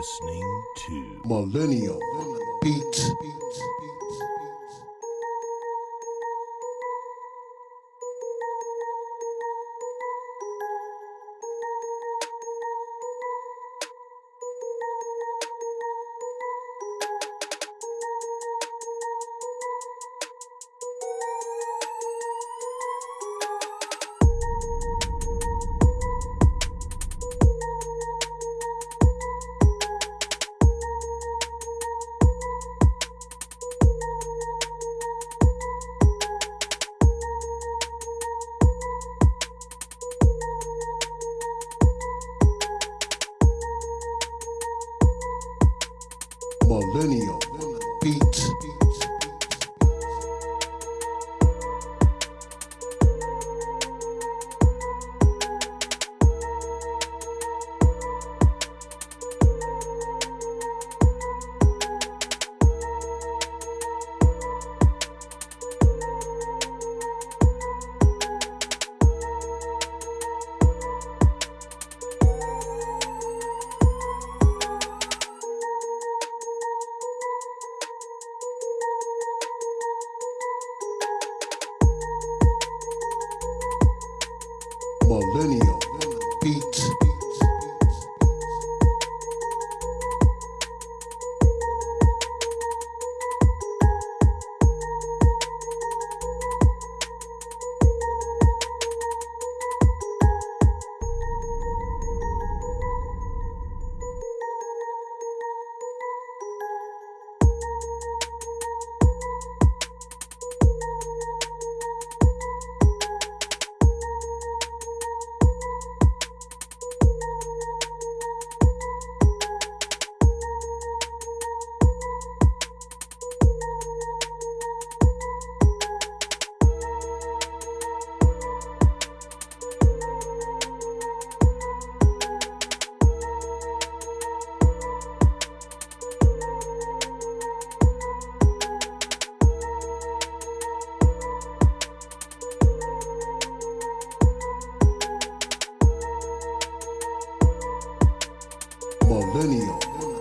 listening to Millennial Beats. Millennial millennial. millennial.